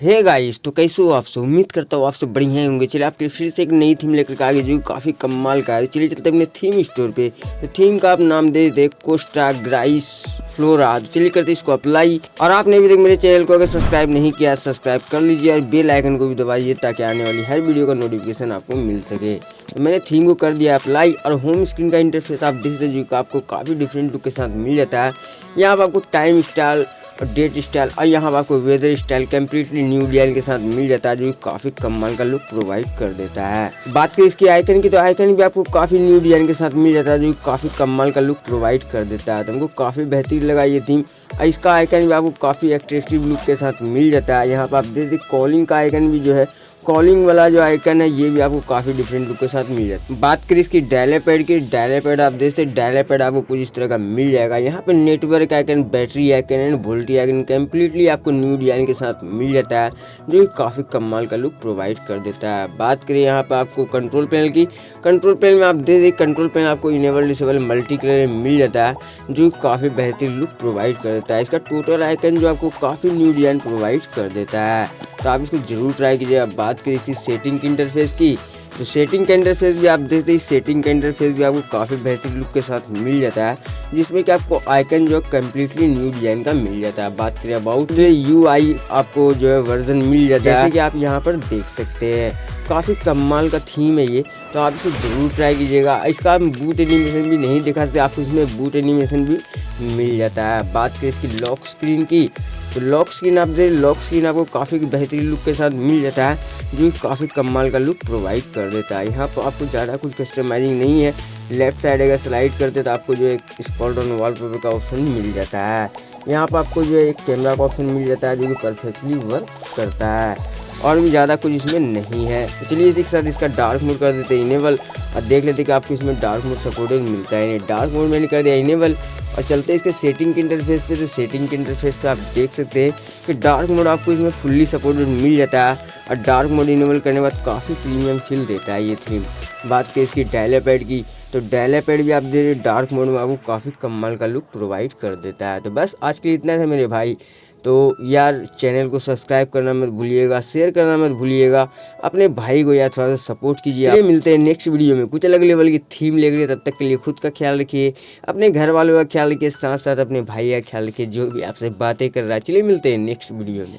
Hey guys तो कैसे हो आप सब? उम्मीद करता हूँ आप सब बढ़िया होंगे। चलिए, आपके फिर से एक नई थीम लेकर के आगे जो काफ़ी कमाल का है। चलिए, चलते अपने थीम स्टोर पे। तो थीम का आप नाम दे दे कोस्टा ग्राइस फ्लोरा तो चलिए, करते इसको अप्लाई और आपने अभी तक मेरे चैनल को अगर सब्सक्राइब नहीं किया सब्सक्राइब कर लीजिए और बेल आइकन को भी दबाइए ताकि आने वाली हर वीडियो का नोटिफिकेशन आपको मिल सके। तो मैंने थीम को कर दिया अप्लाई और होम स्क्रीन का इंटरफेस आप देख सकते जो आपको काफ़ी डिफरेंट लुक के साथ मिल जाता है। यहाँ पर आपको टाइम स्टाइल और डेट स्टाइल और यहाँ पर आपको weather style completely new design के साथ मिल जाता है, जो काफ़ी कमाल का लुक प्रोवाइड कर देता है। बात करें इसके आइकन की तो आइकन भी आपको काफ़ी न्यू डिज़ाइन के साथ मिल जाता है, जो काफ़ी कमाल का लुक प्रोवाइड कर देता है। तो हमको काफ़ी बेहतरीन लगा ये थीम और इसका आइकन भी आपको काफ़ी अट्रेक्टिव लुक के साथ मिल जाता है। यहाँ पर आप देख कॉलिंग का आइकन भी जो है कॉलिंग वाला जो आइकन है, ये भी आपको काफ़ी डिफरेंट लुक के साथ मिल जाता है। बात करें इसकी डायले पैड की डायले पैड आप देखते डायले पैड आपको कुछ इस तरह का मिल जाएगा। यहाँ पे network icon battery icon and VoLTE icon completely आपको न्यू डिज़ाइन के साथ मिल जाता है, जो कि काफ़ी कमाल का लुक प्रोवाइड कर देता है। बात करें यहाँ पे आपको कंट्रोल पैनल की कंट्रोल पैनल में आप दें कंट्रोल पैनल आपको इनेबल डिसेबल मल्टी कलर में मिल जाता है, जो काफ़ी बेहतरीन लुक प्रोवाइड कर देता है। इसका टोटल आइकन जो आपको काफ़ी न्यू डिज़ाइन प्रोवाइड कर देता है। तो आप इसको ज़रूर ट्राई कीजिए। अब बात करी थी सेटिंग की इंटरफेस की तो सेटिंग का इंटरफेस भी आप देखते ही सेटिंग का इंटरफेस भी आपको काफ़ी बेहतर लुक के साथ मिल जाता है जिसमें कि आपको आइकन जो है कम्प्लीटली न्यू डिज़ाइन का मिल जाता है। बात करें अबाउट यू आई आपको जो है वर्जन मिल जाता है। जैसे कि आप यहाँ पर देख सकते हैं। काफ़ी कमाल का थीम है ये। तो आप इसे ज़रूर ट्राई कीजिएगा। इसका बूट एनिमेशन भी नहीं दिखा सकते, आपको इसमें बूट एनिमेशन भी मिल जाता है। बात करें इसकी लॉक स्क्रीन की तो लॉक स्क्रीन आप देख लॉक स्क्रीन आपको काफ़ी बेहतरीन लुक के साथ मिल जाता है, जो काफ़ी कमाल का लुक प्रोवाइड कर देता है। यहाँ पर आपको ज़्यादा कुछ कस्टमाइजिंग नहीं है। लेफ़्ट साइड अगर स्लाइड करते तो आपको जो एक स्कॉल डाउन वॉलपेपर का ऑप्शन मिल जाता है। यहाँ पर आपको जो एक कैमरा का ऑप्शन मिल जाता है, जो कि परफेक्टली वर्क करता है। और भी ज़्यादा कुछ इसमें नहीं है। तो चलिए इसी के साथ इसका डार्क मोड कर देते हैं इनेबल और देख लेते हैं कि आपको इसमें डार्क मोड सपोर्टेड मिलता है डार्क मोड मैंने कर दिया इनेबल और चलते हैं इसके सेटिंग के इंटरफेस पे। तो सेटिंग के इंटरफेस पे आप देख सकते हैं कि डार्क मोड आपको इसमें फुल्ली सपोर्टेड मिल जाता है और डार्क मोड इनेबल करने के बाद काफ़ी प्रीमियम फील देता है ये थीम बात करें इसकी डायलापैड की तो डायलापैड भी आप दे डार्क मोड में आपको काफ़ी कमाल का लुक प्रोवाइड कर देता है। तो बस आज के लिए इतना था मेरे भाई। तो यार चैनल को सब्सक्राइब करना मत भूलिएगा शेयर करना मत भूलिएगा, अपने भाई को यार थोड़ा सा सपोर्ट कीजिए। मिलते हैं नेक्स्ट वीडियो में। कुछ अलग लेवल की थीम ले रही तब तक के लिए खुद का ख्याल रखिए, अपने घर वालों का ख्याल रखिए साथ साथ अपने भाई का ख्याल रखिए, जो भी आपसे बातें कर रहा है। चलिए मिलते हैं नेक्स्ट वीडियो में।